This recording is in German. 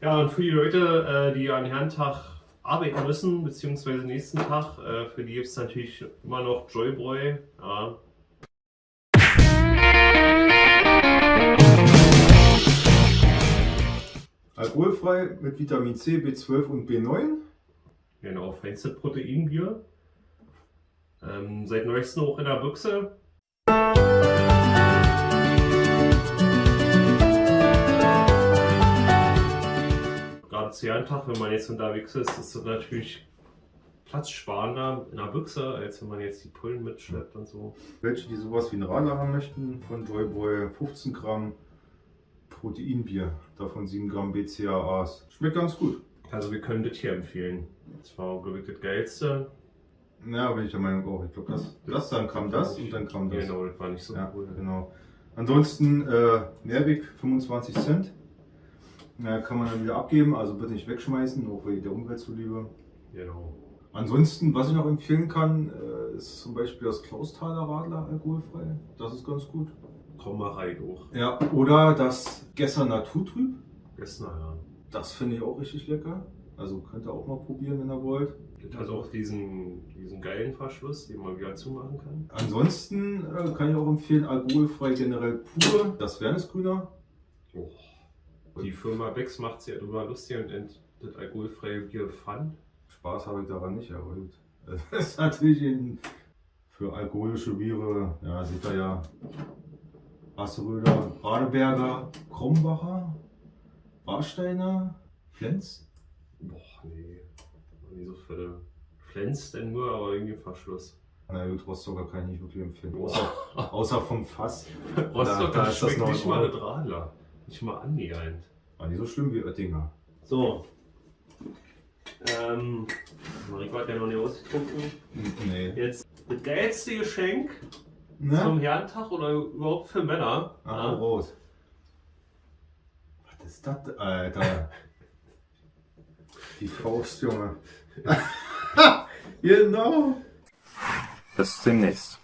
Ja, und für die Leute, äh, die an Herrentag arbeiten müssen, beziehungsweise nächsten Tag, äh, für die gibt es natürlich immer noch Joybräu. Ja. Alkoholfrei mit Vitamin C, B12 und B9. Genau, feinste Proteinbier. Ähm, seit neuestem auch in der Büchse. Jahrentag, wenn man jetzt unterwegs ist, ist das natürlich platzsparender in der Büchse, als wenn man jetzt die Pullen mitschleppt und so. Welche, die sowas wie ein Radler haben möchten, von Joyboy 15 Gramm Proteinbier, davon 7 Gramm BCAAs. Schmeckt ganz gut. Also wir können das hier empfehlen. Das war, glaube ich, das Geilste. Ja, bin ich der Meinung auch. Ich glaube, das, das, dann kam das und dann kam das. Genau, das war nicht so Ja, cool. genau. Ansonsten äh, Mehrweg 25 Cent. Kann man dann wieder abgeben, also bitte nicht wegschmeißen, auch wegen der Umwelt zuliebe. Genau. Ansonsten, was ich noch empfehlen kann, äh, ist zum Beispiel das Klausthaler Radler alkoholfrei. Das ist ganz gut. Komm mal rein hoch. Ja, oder das Gesser Naturtrüb. Gestern, ja. Das finde ich auch richtig lecker. Also könnt ihr auch mal probieren, wenn ihr wollt. Das hat auch diesen, diesen geilen Verschluss, den man wieder zumachen kann. Ansonsten äh, kann ich auch empfehlen, alkoholfrei generell pur, das Wernesgrüner. Oh. Die Firma Becks macht sich ja drüber lustig und nennt das alkoholfreie Bier Pfand. Spaß habe ich daran nicht erholt. Das ist natürlich in, für alkoholische Biere, ja, seht ihr ja, Asseröder, Radeberger, Krombacher, Warsteiner, Flens. Boah, nee. Nie so für Flens denn nur, aber irgendwie Verschluss. Na gut, Rostocker kann ich nicht wirklich empfehlen. Außer, außer vom Fass. Rostock, da das ist das schmeckt nicht mal mit Radler. Nicht mal annähernd. War nicht so schlimm wie Oettinger. So. Ähm, Mariko hat ja noch nicht ausgetrunken. Nee. Jetzt das geilste Geschenk zum Ne? Herrentag oder überhaupt für Männer. Ah, ja. raus. Was ist das, Alter? Die Faust, Junge. genau. Bis demnächst.